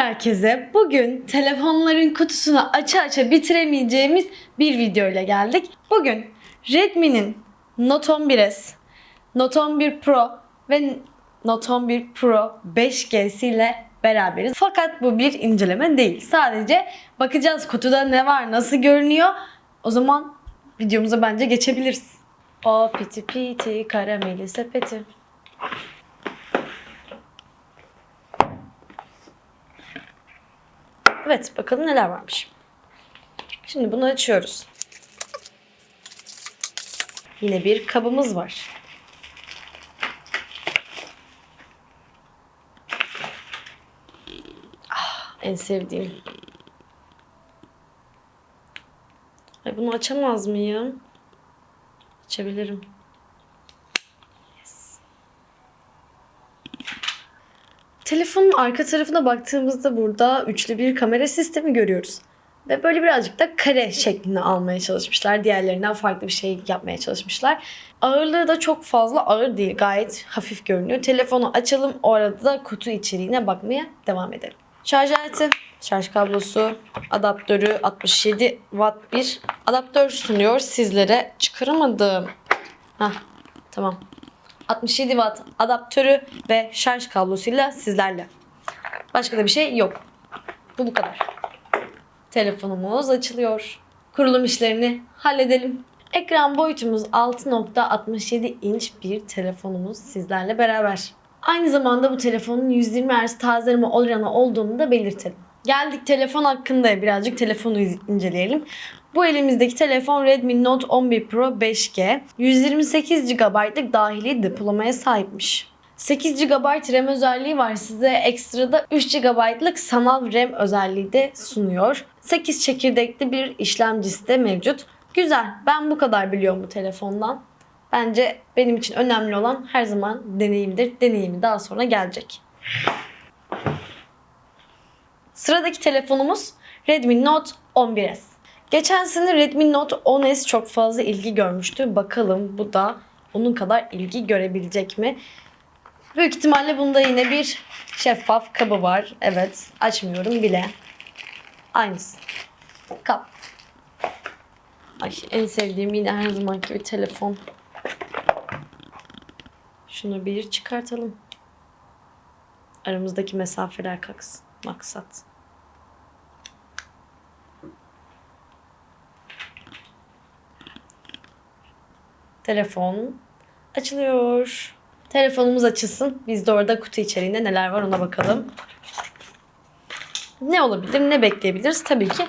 herkese. Bugün telefonların kutusunu aça aça bitiremeyeceğimiz bir video ile geldik. Bugün Redmi'nin Note 11s, Note 11 Pro ve Note 11 Pro 5G'si ile beraberiz. Fakat bu bir inceleme değil. Sadece bakacağız kutuda ne var, nasıl görünüyor. O zaman videomuza bence geçebiliriz. O piti piti karameli sepeti. Evet bakalım neler varmış. Şimdi bunu açıyoruz. Yine bir kabımız var. Ah, en sevdiğim. Ay bunu açamaz mıyım? Açabilirim. Telefonun arka tarafına baktığımızda burada üçlü bir kamera sistemi görüyoruz. Ve böyle birazcık da kare şeklini almaya çalışmışlar. Diğerlerinden farklı bir şey yapmaya çalışmışlar. Ağırlığı da çok fazla ağır değil. Gayet hafif görünüyor. Telefonu açalım. O arada da kutu içeriğine bakmaya devam edelim. Şarj aleti, şarj kablosu, adaptörü 67 watt bir adaptör sunuyor sizlere. Çıkaramadım. Hah tamam. 67 watt adaptörü ve şarj kablosuyla sizlerle. Başka da bir şey yok. Bu bu kadar. Telefonumuz açılıyor. Kurulum işlerini halledelim. Ekran boyutumuz 6.67 inç bir telefonumuz sizlerle beraber. Aynı zamanda bu telefonun 120 Hz tazeleme oranı olduğunu da belirtelim. Geldik telefon hakkında birazcık telefonu inceleyelim. Bu elimizdeki telefon Redmi Note 11 Pro 5G. 128 GB'lık dahili depolamaya sahipmiş. 8 GB RAM özelliği var. Size ekstrada 3 GB'lık sanal RAM özelliği de sunuyor. 8 çekirdekli bir işlemcisi de mevcut. Güzel. Ben bu kadar biliyorum bu telefondan. Bence benim için önemli olan her zaman deneyimdir. Deneyimi daha sonra gelecek. Sıradaki telefonumuz Redmi Note 11s. Geçen sene Redmi Note 10s çok fazla ilgi görmüştü. Bakalım bu da onun kadar ilgi görebilecek mi? Büyük ihtimalle bunda yine bir şeffaf kabı var. Evet, açmıyorum bile. Aynısı. Kap. Ay en sevdiğim yine her zaman gibi telefon. Şunu bir çıkartalım. Aramızdaki mesafeler kalksın. Maksat. Telefon açılıyor. Telefonumuz açılsın. Biz de orada kutu içeriğinde neler var ona bakalım. Ne olabilir, ne bekleyebiliriz? Tabii ki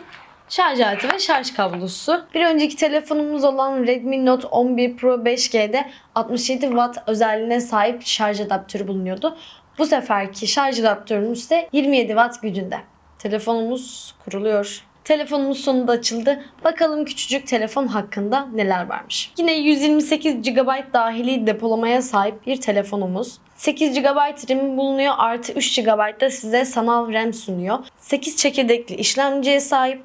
şarj aleti ve şarj kablosu. Bir önceki telefonumuz olan Redmi Note 11 Pro 5G'de 67 Watt özelliğine sahip şarj adaptörü bulunuyordu. Bu seferki şarj adaptörümüz ise 27 Watt gücünde. Telefonumuz kuruluyor. Telefonumuz sonunda açıldı. Bakalım küçücük telefon hakkında neler varmış. Yine 128 GB dahili depolamaya sahip bir telefonumuz. 8 GB RAM bulunuyor artı 3 GB da size sanal RAM sunuyor. 8 çekirdekli işlemciye sahip.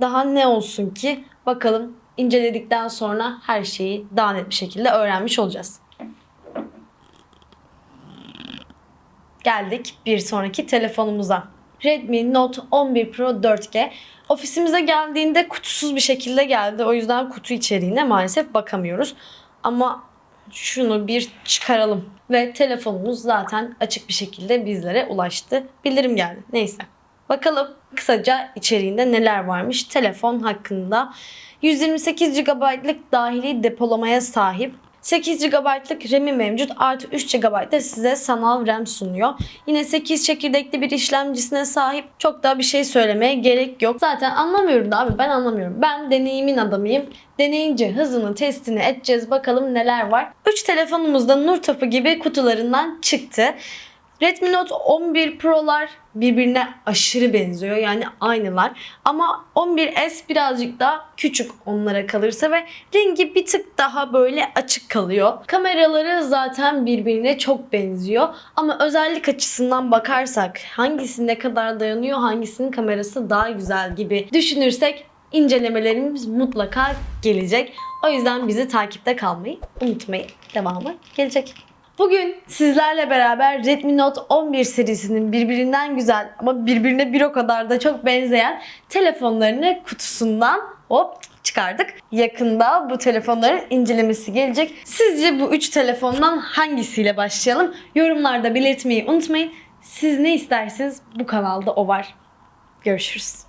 Daha ne olsun ki bakalım inceledikten sonra her şeyi daha net bir şekilde öğrenmiş olacağız. Geldik bir sonraki telefonumuza. Redmi Note 11 Pro 4G. Ofisimize geldiğinde kutusuz bir şekilde geldi. O yüzden kutu içeriğine maalesef bakamıyoruz. Ama şunu bir çıkaralım. Ve telefonumuz zaten açık bir şekilde bizlere ulaştı. Bildirim geldi. Neyse. Bakalım kısaca içeriğinde neler varmış telefon hakkında. 128 GB'lık dahili depolamaya sahip. 8 GB'lık RAM'i mevcut artı 3 GB da size sanal RAM sunuyor. Yine 8 çekirdekli bir işlemcisine sahip. Çok daha bir şey söylemeye gerek yok. Zaten anlamıyorum da abi ben anlamıyorum. Ben deneyimin adamıyım. Deneyince hızını testini edeceğiz bakalım neler var. 3 telefonumuz da nur topu gibi kutularından çıktı. Redmi Note 11 Pro'lar birbirine aşırı benziyor. Yani aynılar. Ama 11S birazcık daha küçük onlara kalırsa ve rengi bir tık daha böyle açık kalıyor. Kameraları zaten birbirine çok benziyor. Ama özellik açısından bakarsak hangisi ne kadar dayanıyor, hangisinin kamerası daha güzel gibi düşünürsek incelemelerimiz mutlaka gelecek. O yüzden bizi takipte kalmayı unutmayın. Devamı gelecek. Bugün sizlerle beraber Redmi Note 11 serisinin birbirinden güzel ama birbirine bir o kadar da çok benzeyen telefonlarını kutusundan hop çıkardık. Yakında bu telefonların incelemesi gelecek. Sizce bu 3 telefondan hangisiyle başlayalım? Yorumlarda belirtmeyi unutmayın. Siz ne isterseniz bu kanalda o var. Görüşürüz.